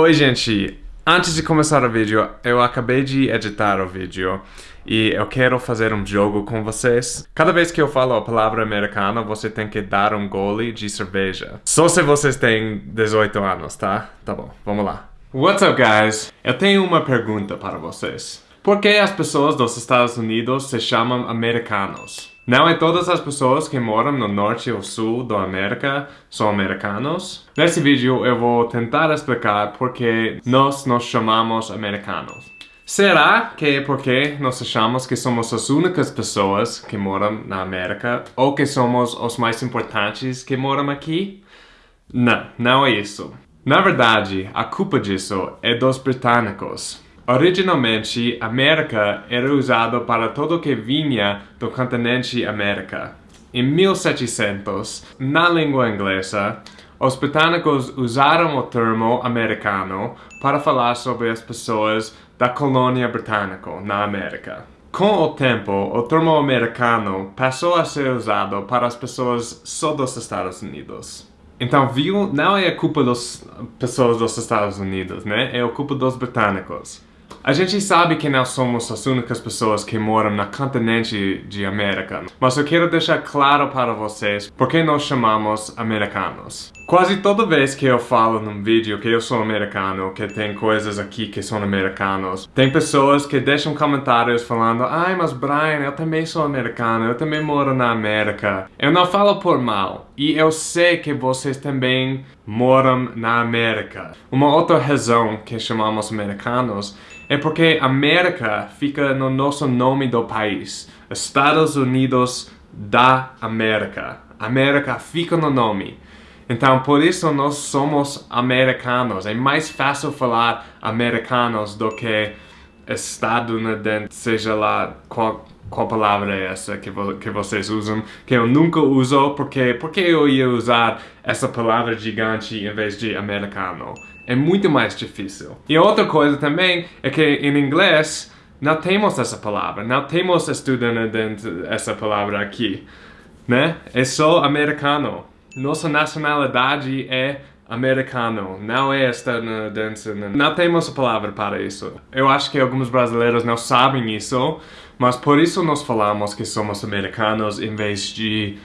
Oi, gente! Antes de começar o vídeo, eu acabei de editar o vídeo e eu quero fazer um jogo com vocês. Cada vez que eu falo a palavra americano, você tem que dar um gole de cerveja. Só se vocês têm 18 anos, tá? Tá bom, vamos lá. What's up, guys? Eu tenho uma pergunta para vocês. Por que as pessoas dos Estados Unidos se chamam americanos? Não é todas as pessoas que moram no norte ou sul da América são americanos. Nesse vídeo eu vou tentar explicar por que nós nos chamamos americanos. Será que é porque nós achamos que somos as únicas pessoas que moram na América ou que somos os mais importantes que moram aqui? Não, não é isso. Na verdade, a culpa disso é dos britânicos. Originalmente, América era usado para tudo que vinha do continente América. Em 1700, na língua inglesa, os britânicos usaram o termo americano para falar sobre as pessoas da colônia britânica na América. Com o tempo, o termo americano passou a ser usado para as pessoas só dos Estados Unidos. Então, viu? Não é a culpa das pessoas dos Estados Unidos, né? É a culpa dos britânicos. A gente sabe que não somos as únicas pessoas que moram no continente de América, mas eu quero deixar claro para vocês por que nós chamamos americanos. Quase toda vez que eu falo num vídeo que eu sou americano, que tem coisas aqui que são americanos, tem pessoas que deixam comentários falando Ai, mas Brian, eu também sou americano, eu também moro na América. Eu não falo por mal, e eu sei que vocês também moram na América. Uma outra razão que chamamos americanos é porque América fica no nosso nome do país. Estados Unidos da América. América fica no nome. Então, por isso nós somos americanos. É mais fácil falar americanos do que estadunidense, seja lá qual, qual palavra é essa que, vo que vocês usam, que eu nunca uso, porque, porque eu ia usar essa palavra gigante em vez de americano? É muito mais difícil. E outra coisa também é que em inglês não temos essa palavra, não temos estudante essa palavra aqui, né? É só americano. Nossa nacionalidade é americano, não é estadunidense. Não temos a palavra para isso. Eu acho que alguns brasileiros não sabem isso, mas por isso nós falamos que somos americanos em vez de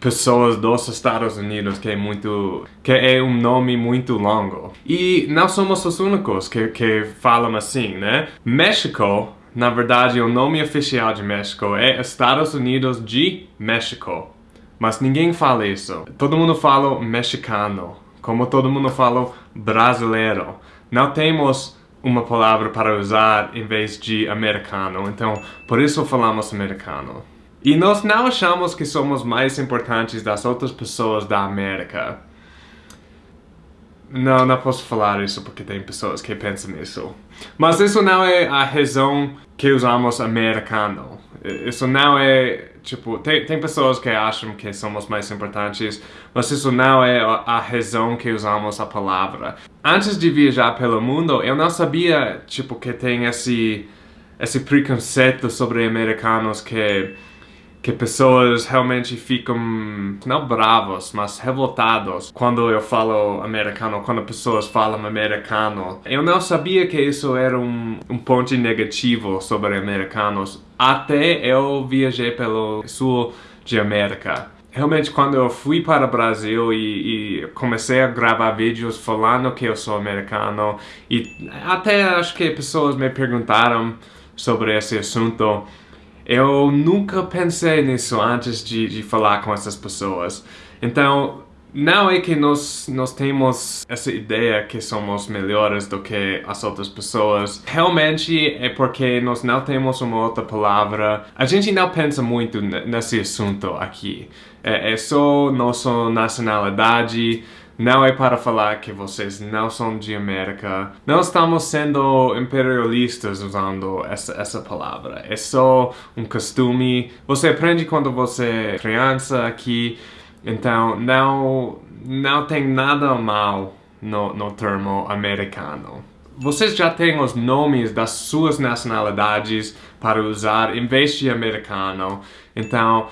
pessoas dos Estados Unidos que é muito que é um nome muito longo. E não somos os únicos que, que falam assim né? México na verdade o nome oficial de México é Estados Unidos de México. Mas ninguém fala isso. Todo mundo fala mexicano como todo mundo fala brasileiro. Não temos uma palavra para usar em vez de americano. Então por isso falamos americano e nós não achamos que somos mais importantes das outras pessoas da América. Não, não posso falar isso porque tem pessoas que pensam isso. Mas isso não é a razão que usamos americano. Isso não é, tipo, tem, tem pessoas que acham que somos mais importantes, mas isso não é a razão que usamos a palavra. Antes de viajar pelo mundo, eu não sabia, tipo, que tem esse, esse preconceito sobre americanos que que pessoas realmente ficam, não bravos, mas revoltados quando eu falo americano, quando pessoas falam americano. Eu não sabia que isso era um, um ponto negativo sobre americanos, até eu viajei pelo sul de América. Realmente, quando eu fui para o Brasil e, e, comecei a gravar vídeos falando que eu sou americano, e até acho que pessoas me perguntaram sobre esse assunto, eu nunca pensei nisso antes de, de falar com essas pessoas. Então, não é que nós, nós temos essa ideia que somos melhores do que as outras pessoas. Realmente é porque nós não temos uma outra palavra. A gente não pensa muito nesse assunto aqui. É, é só nossa nacionalidade, não é para falar que vocês não são de América. Não estamos sendo imperialistas usando essa, essa palavra. É só um costume. Você aprende quando você é criança aqui. Então, não, não tem nada mal no, no termo americano vocês já têm os nomes das suas nacionalidades para usar em vez de americano. Então,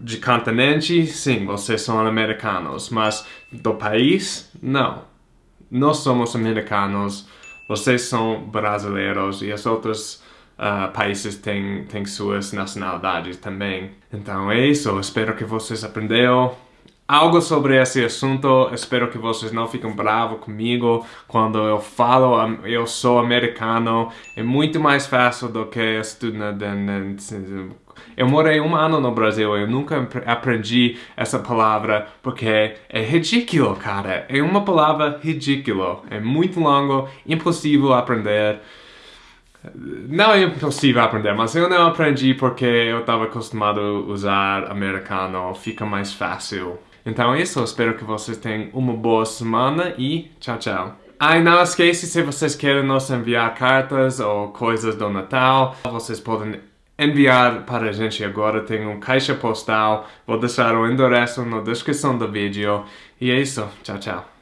de continente, sim, vocês são americanos, mas do país, não. nós somos americanos, vocês são brasileiros e as outras uh, países têm, têm suas nacionalidades também. Então é isso, espero que vocês aprenderam algo sobre esse assunto. Espero que vocês não fiquem bravos comigo quando eu falo eu sou americano. É muito mais fácil do que estudar. Eu morei um ano no Brasil, eu nunca aprendi essa palavra porque é ridículo, cara. É uma palavra ridículo. É muito longo, impossível aprender. Não é impossível aprender, mas eu não aprendi porque eu estava acostumado a usar americano, fica mais fácil. Então é isso, espero que vocês tenham uma boa semana e tchau, tchau. Ah, e não esqueça, se vocês querem nos enviar cartas ou coisas do Natal, vocês podem enviar para a gente agora, tem um caixa postal, vou deixar o endereço na descrição do vídeo. E é isso, tchau, tchau.